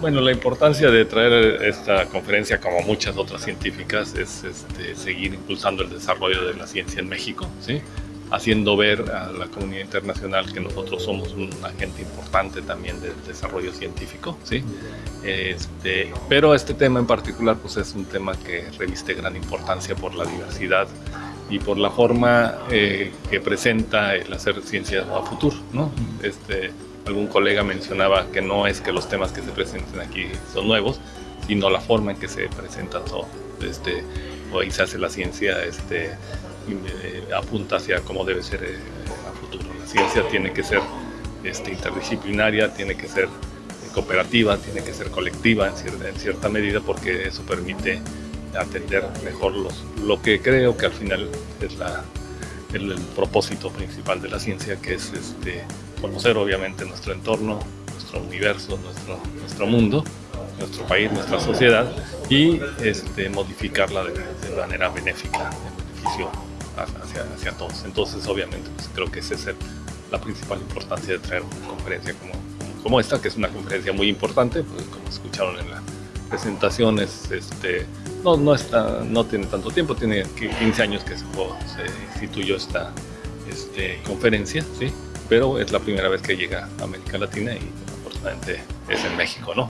Bueno, la importancia de traer esta conferencia, como muchas otras científicas, es este, seguir impulsando el desarrollo de la ciencia en México, ¿sí? haciendo ver a la comunidad internacional que nosotros somos un agente importante también del desarrollo científico, ¿sí? Este, pero este tema en particular pues es un tema que reviste gran importancia por la diversidad y por la forma eh, que presenta el hacer ciencia a futuro, ¿no? Este, algún colega mencionaba que no es que los temas que se presenten aquí son nuevos, sino la forma en que se presenta todo. Este, hoy se hace la ciencia este, eh, apunta hacia cómo debe ser eh, a futuro. La ciencia tiene que ser este, interdisciplinaria, tiene que ser cooperativa, tiene que ser colectiva en cierta, en cierta medida porque eso permite atender mejor los, lo que creo que al final es la, el, propósito principal de la ciencia, que es este, conocer obviamente nuestro entorno, nuestro universo, nuestro, nuestro mundo, nuestro país, nuestra sociedad y este, modificarla de, de manera benéfica, en beneficio hacia, hacia todos. Entonces obviamente pues, creo que esa es la principal importancia de traer una conferencia como, como esta, que es una conferencia muy importante, pues, como escucharon en la presentación, es, este, no, no, está, no tiene tanto tiempo, tiene 15 años que se, se instituyó esta este, conferencia, ¿sí? pero es la primera vez que llega a América Latina y afortunadamente es en México, ¿no?